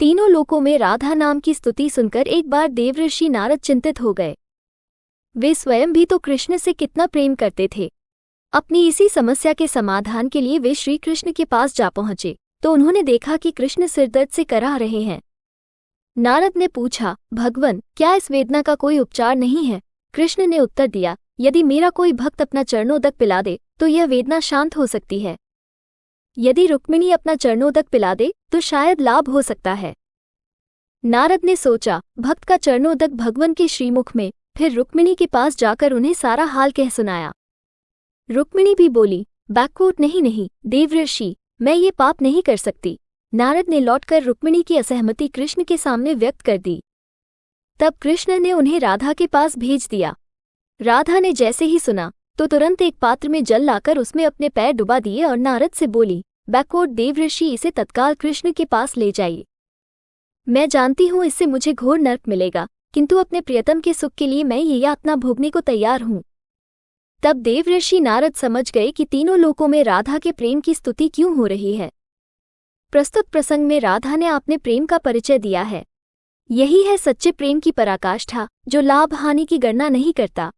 तीनों लोकों में राधा नाम की स्तुति सुनकर एक बार देवऋषि नारद चिंतित हो गए। वे स्वयं भी तो कृष्ण से कितना प्रेम करते थे। अपनी इसी समस्या के समाधान के लिए वे श्री कृष्ण के पास जा पहुँचे तो उन्होंने देखा कि कृष्ण सिरदर्द से कराह रहे हैं। नारद ने पूछा, भगवन, क्या इस वेदना का कोई उपचार नहीं है? कृष्ण ने उत्तर दिया, यदि मेरा कोई भक्त अपना चरणोदक पिला दे तो यह वेदना शांत हो सकती है। यदि रुक्मिणी अपना चरणोदक पिला दे तो शायद लाभ हो सकता है। नारद ने सोचा, भक्त का चरणोदक भगवन के श्रीमुख में, फिर रुक्मिणी के पास जाकर उन्हें सारा हाल कह सुनाया। रुक्मिणी भी बोली बैकवोट नहीं नहीं देवऋषि मैं ये पाप नहीं कर सकती। नारद ने लौटकर रुक्मिणी की असहमति कृष्ण के सामने व्यक्त कर दी। तब कृष्ण ने उन्हें राधा के पास भेज दिया। राधा ने जैसे ही सुना तो तुरंत एक पात्र में जल लाकर उसमें अपने पैर डुबा दिए और नारद से बोली बैकवोट देवऋषि इसे तत्काल कृष्ण के पास ले जाइए मैं जानती हूँ इससे मुझे घोर नर्क मिलेगा, किंतु अपने प्रियतम के सुख के लिए मैं ये यातना भोगने को तैयार हूँ। तब देवऋषि नारद समझ गए कि तीनों लोकों में राधा के प्रेम की स्तुति क्यों हो रही है। प्रस्तुत प्रसंग में राधा ने अपने प्रेम का परिचय दिया है। यही है सच्चे प्रेम की पराकाष्ठा, जो लाभ हानि की गणना नहीं करता।